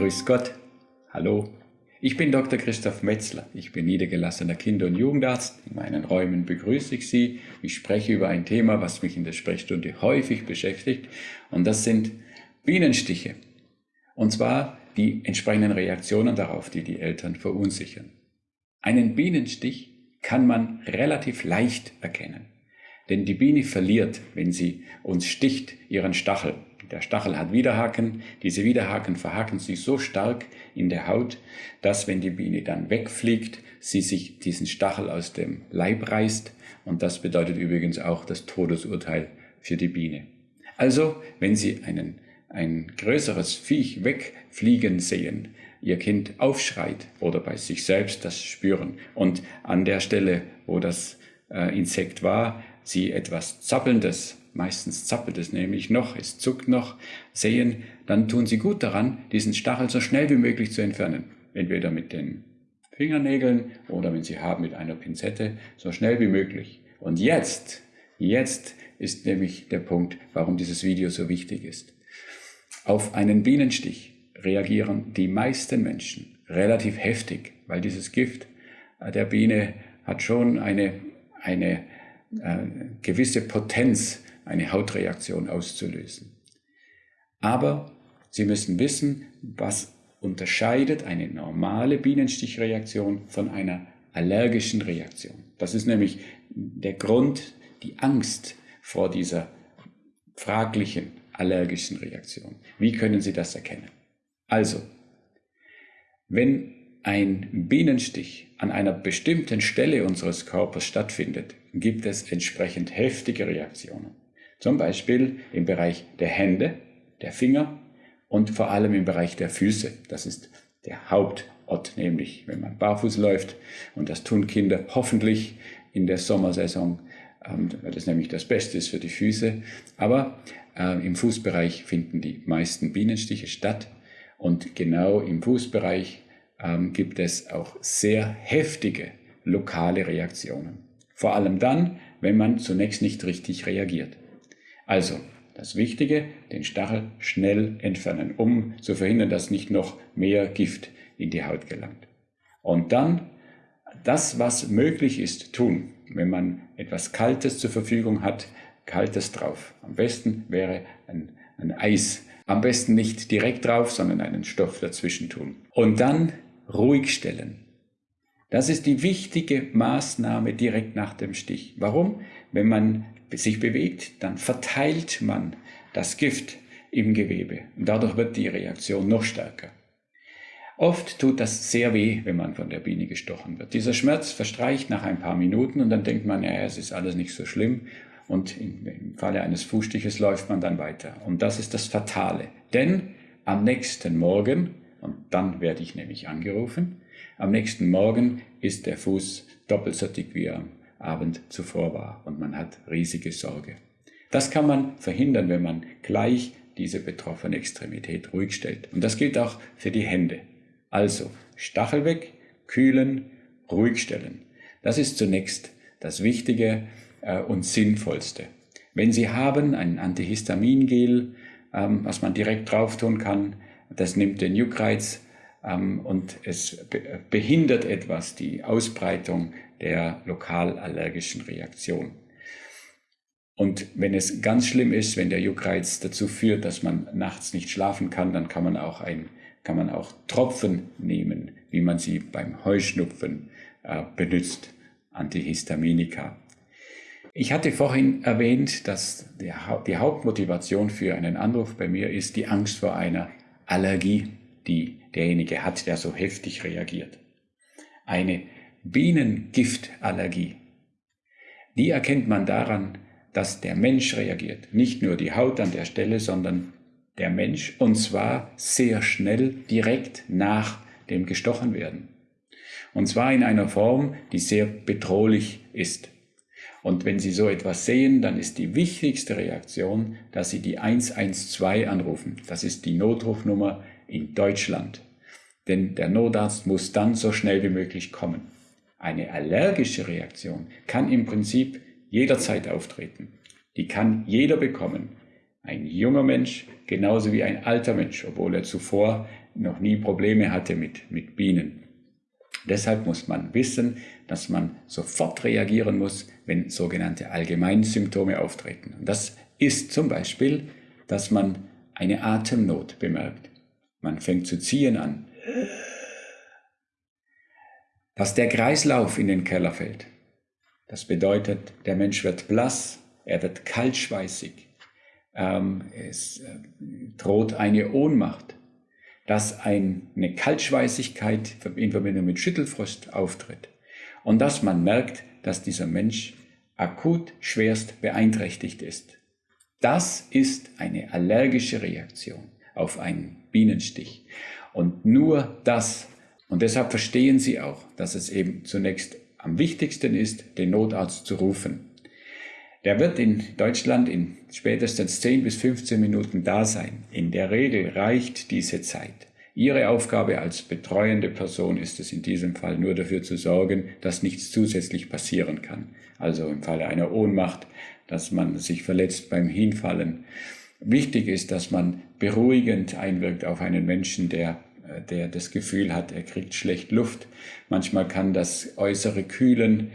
Grüß Gott. Hallo. Ich bin Dr. Christoph Metzler. Ich bin niedergelassener Kinder- und Jugendarzt. In meinen Räumen begrüße ich Sie. Ich spreche über ein Thema, was mich in der Sprechstunde häufig beschäftigt. Und das sind Bienenstiche. Und zwar die entsprechenden Reaktionen darauf, die die Eltern verunsichern. Einen Bienenstich kann man relativ leicht erkennen. Denn die Biene verliert, wenn sie uns sticht, ihren Stachel. Der Stachel hat Widerhaken. Diese Widerhaken verhaken sich so stark in der Haut, dass wenn die Biene dann wegfliegt, sie sich diesen Stachel aus dem Leib reißt. Und das bedeutet übrigens auch das Todesurteil für die Biene. Also, wenn Sie einen, ein größeres Viech wegfliegen sehen, Ihr Kind aufschreit oder bei sich selbst das spüren und an der Stelle, wo das äh, Insekt war, Sie etwas Zappelndes meistens zappelt es nämlich noch, es zuckt noch, sehen, dann tun sie gut daran, diesen Stachel so schnell wie möglich zu entfernen. Entweder mit den Fingernägeln oder wenn sie haben mit einer Pinzette, so schnell wie möglich. Und jetzt, jetzt ist nämlich der Punkt, warum dieses Video so wichtig ist. Auf einen Bienenstich reagieren die meisten Menschen relativ heftig, weil dieses Gift der Biene hat schon eine, eine äh, gewisse Potenz, eine Hautreaktion auszulösen. Aber Sie müssen wissen, was unterscheidet eine normale Bienenstichreaktion von einer allergischen Reaktion. Das ist nämlich der Grund, die Angst vor dieser fraglichen allergischen Reaktion. Wie können Sie das erkennen? Also, wenn ein Bienenstich an einer bestimmten Stelle unseres Körpers stattfindet, gibt es entsprechend heftige Reaktionen. Zum Beispiel im Bereich der Hände, der Finger und vor allem im Bereich der Füße. Das ist der Hauptort, nämlich wenn man barfuß läuft. Und das tun Kinder hoffentlich in der Sommersaison, ähm, weil das nämlich das Beste ist für die Füße. Aber äh, im Fußbereich finden die meisten Bienenstiche statt. Und genau im Fußbereich ähm, gibt es auch sehr heftige lokale Reaktionen. Vor allem dann, wenn man zunächst nicht richtig reagiert. Also, das Wichtige, den Stachel schnell entfernen, um zu verhindern, dass nicht noch mehr Gift in die Haut gelangt. Und dann das, was möglich ist, tun. Wenn man etwas Kaltes zur Verfügung hat, Kaltes drauf. Am besten wäre ein, ein Eis. Am besten nicht direkt drauf, sondern einen Stoff dazwischen tun. Und dann ruhig stellen. Das ist die wichtige Maßnahme direkt nach dem Stich. Warum? Wenn man sich bewegt, dann verteilt man das Gift im Gewebe und dadurch wird die Reaktion noch stärker. Oft tut das sehr weh, wenn man von der Biene gestochen wird. Dieser Schmerz verstreicht nach ein paar Minuten und dann denkt man, ja, es ist alles nicht so schlimm und im Falle eines Fußstiches läuft man dann weiter. Und das ist das Fatale. Denn am nächsten Morgen, und dann werde ich nämlich angerufen, am nächsten Morgen ist der Fuß doppelt so dick wie am Abend zuvor war und man hat riesige Sorge. Das kann man verhindern, wenn man gleich diese betroffene Extremität ruhig stellt. Und das gilt auch für die Hände. Also Stachel weg, kühlen, ruhig stellen. Das ist zunächst das Wichtige äh, und Sinnvollste. Wenn Sie haben ein Antihistamingel, ähm, was man direkt drauf tun kann, das nimmt den Juckreiz ähm, und es behindert etwas die Ausbreitung der lokal allergischen Reaktion. Und wenn es ganz schlimm ist, wenn der Juckreiz dazu führt, dass man nachts nicht schlafen kann, dann kann man auch ein, kann man auch Tropfen nehmen, wie man sie beim Heuschnupfen äh, benutzt, Antihistaminika. Ich hatte vorhin erwähnt, dass die Hauptmotivation für einen Anruf bei mir ist die Angst vor einer Allergie, die derjenige hat, der so heftig reagiert. Eine Bienengiftallergie. Die erkennt man daran, dass der Mensch reagiert. Nicht nur die Haut an der Stelle, sondern der Mensch. Und zwar sehr schnell, direkt nach dem gestochen werden. Und zwar in einer Form, die sehr bedrohlich ist. Und wenn Sie so etwas sehen, dann ist die wichtigste Reaktion, dass Sie die 112 anrufen. Das ist die Notrufnummer in Deutschland. Denn der Notarzt muss dann so schnell wie möglich kommen. Eine allergische Reaktion kann im Prinzip jederzeit auftreten. Die kann jeder bekommen. Ein junger Mensch genauso wie ein alter Mensch, obwohl er zuvor noch nie Probleme hatte mit, mit Bienen. Deshalb muss man wissen, dass man sofort reagieren muss, wenn sogenannte Allgemeinsymptome auftreten. Und das ist zum Beispiel, dass man eine Atemnot bemerkt. Man fängt zu ziehen an. Dass der Kreislauf in den Keller fällt. Das bedeutet, der Mensch wird blass, er wird kaltschweißig, ähm, es äh, droht eine Ohnmacht, dass eine Kaltschweißigkeit in Verbindung mit Schüttelfrost auftritt und dass man merkt, dass dieser Mensch akut schwerst beeinträchtigt ist. Das ist eine allergische Reaktion auf einen Bienenstich. Und nur das, und deshalb verstehen Sie auch, dass es eben zunächst am wichtigsten ist, den Notarzt zu rufen. Der wird in Deutschland in spätestens 10 bis 15 Minuten da sein. In der Regel reicht diese Zeit. Ihre Aufgabe als betreuende Person ist es in diesem Fall nur dafür zu sorgen, dass nichts zusätzlich passieren kann. Also im Falle einer Ohnmacht, dass man sich verletzt beim Hinfallen. Wichtig ist, dass man beruhigend einwirkt auf einen Menschen, der äh, der das Gefühl hat, er kriegt schlecht Luft. Manchmal kann das äußere Kühlen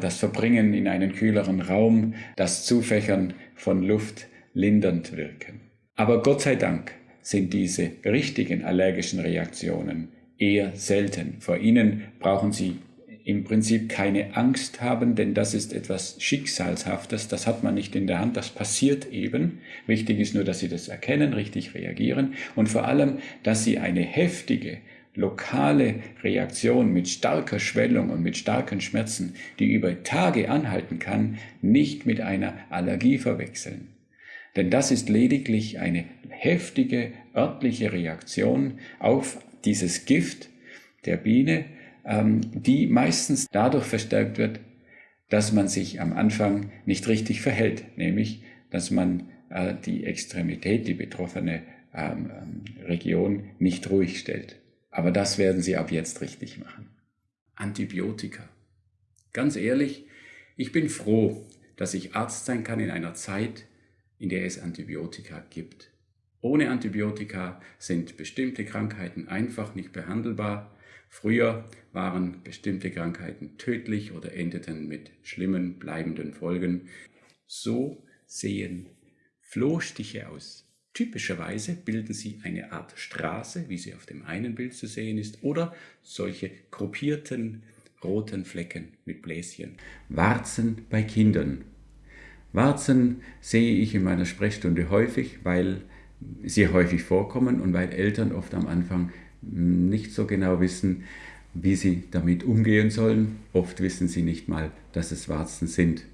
das Verbringen in einen kühleren Raum, das Zufächern von Luft lindernd wirken. Aber Gott sei Dank sind diese richtigen allergischen Reaktionen eher selten. Vor ihnen brauchen Sie im Prinzip keine Angst haben, denn das ist etwas Schicksalshaftes, das hat man nicht in der Hand, das passiert eben. Wichtig ist nur, dass Sie das erkennen, richtig reagieren und vor allem, dass Sie eine heftige, lokale Reaktion mit starker Schwellung und mit starken Schmerzen, die über Tage anhalten kann, nicht mit einer Allergie verwechseln. Denn das ist lediglich eine heftige örtliche Reaktion auf dieses Gift der Biene, ähm, die meistens dadurch verstärkt wird, dass man sich am Anfang nicht richtig verhält, nämlich dass man äh, die Extremität, die betroffene ähm, Region nicht ruhig stellt. Aber das werden Sie ab jetzt richtig machen. Antibiotika. Ganz ehrlich, ich bin froh, dass ich Arzt sein kann in einer Zeit, in der es Antibiotika gibt. Ohne Antibiotika sind bestimmte Krankheiten einfach nicht behandelbar. Früher waren bestimmte Krankheiten tödlich oder endeten mit schlimmen, bleibenden Folgen. So sehen Flohstiche aus. Typischerweise bilden sie eine Art Straße, wie sie auf dem einen Bild zu sehen ist, oder solche gruppierten roten Flecken mit Bläschen. Warzen bei Kindern. Warzen sehe ich in meiner Sprechstunde häufig, weil sie häufig vorkommen und weil Eltern oft am Anfang nicht so genau wissen, wie sie damit umgehen sollen. Oft wissen sie nicht mal, dass es Warzen sind.